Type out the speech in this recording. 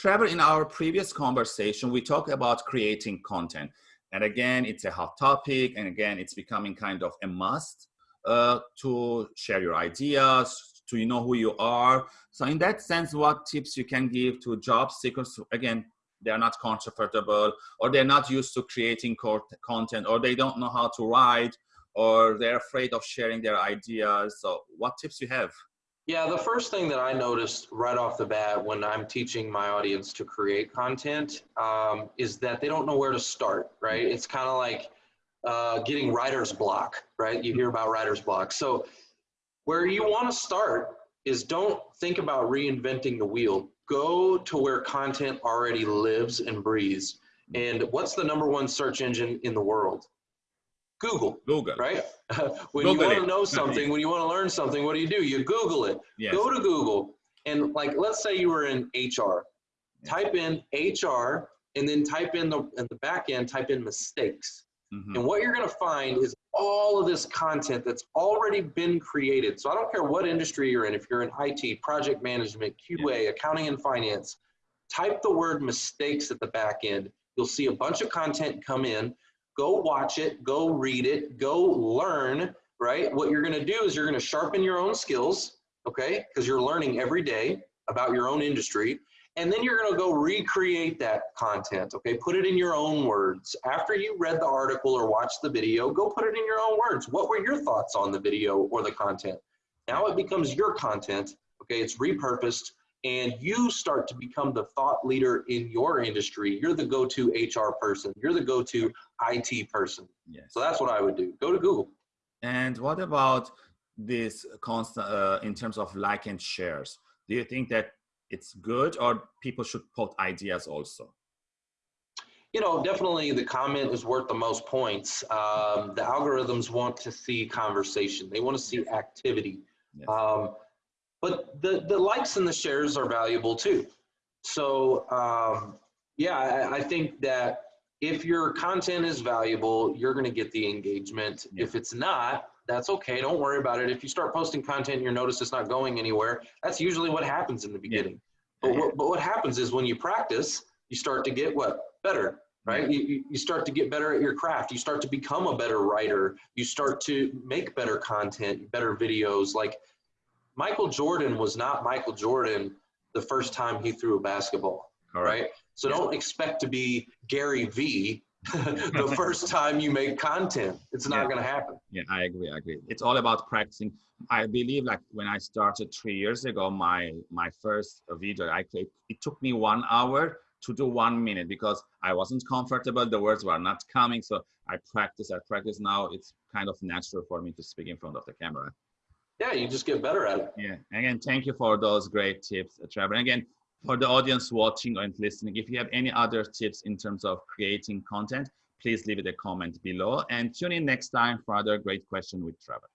Trevor, in our previous conversation, we talked about creating content. And again, it's a hot topic. And again, it's becoming kind of a must uh, to share your ideas, to you know who you are. So in that sense, what tips you can give to job seekers? Again, they're not comfortable or they're not used to creating content or they don't know how to write or they're afraid of sharing their ideas. So what tips you have? Yeah, the first thing that I noticed right off the bat when I'm teaching my audience to create content um, is that they don't know where to start, right? It's kind of like uh, getting writer's block, right? You hear about writer's block. So where you want to start is don't think about reinventing the wheel. Go to where content already lives and breathes. And what's the number one search engine in the world? Google. Google. Right? when Google you want to know something, when you want to learn something, what do you do? You Google it. Yes. Go to Google and like let's say you were in HR. Type in HR and then type in the in the back end, type in mistakes. Mm-hmm. And what you're going to find is all of this content that's already been created. So I don't care what industry you're in, if you're in IT, project management, QA, accounting and finance, type the word mistakes at the back end. You'll see a bunch of content come in go watch it, go read it, go learn, right? What you're gonna do is you're gonna sharpen your own skills, okay? Because you're learning every day about your own industry. And then you're gonna go recreate that content, okay? Put it in your own words. After you read the article or watched the video, go put it in your own words. What were your thoughts on the video or the content? Now it becomes your content, okay? It's repurposed and you start to become the thought leader in your industry. You're the go-to HR person. You're the go-to IT person. Yes. So that's what I would do. Go to Google. And what about this constant uh, in terms of like and shares? Do you think that it's good or people should put ideas also? You know, definitely the comment is worth the most points. Um, the algorithms want to see conversation. They want to see activity. Yes. Um, but the, the likes and the shares are valuable too. So um, yeah, I, I, think that if your content is valuable, you're going to get the engagement. Yeah. If it's not, that's okay. Don't worry about it. If you start posting content and you notice it's not going anywhere, that's usually what happens in the beginning. Yeah. But, what, but what happens is when you practice, you start to get what? Better, right? You, you start to get better at your craft. You start to become a better writer. You start to make better content, better videos. Like Michael Jordan was not Michael Jordan the first time he threw a basketball, All right? right? So don't expect to be Gary V the first time you make content. It's not yeah. going to happen. Yeah, I agree. I agree. It's all about practicing. I believe like when I started three years ago, my my first video I created, it took me one hour to do one minute because I wasn't comfortable. The words were not coming. So I practice, I practice. Now it's kind of natural for me to speak in front of the camera yeah, you just get better at it. Yeah. Again, thank you for those great tips, uh, Trevor. And again, for the audience watching and listening, if you have any other tips in terms of creating content, please leave it a comment below and tune in next time for other great question with Trevor.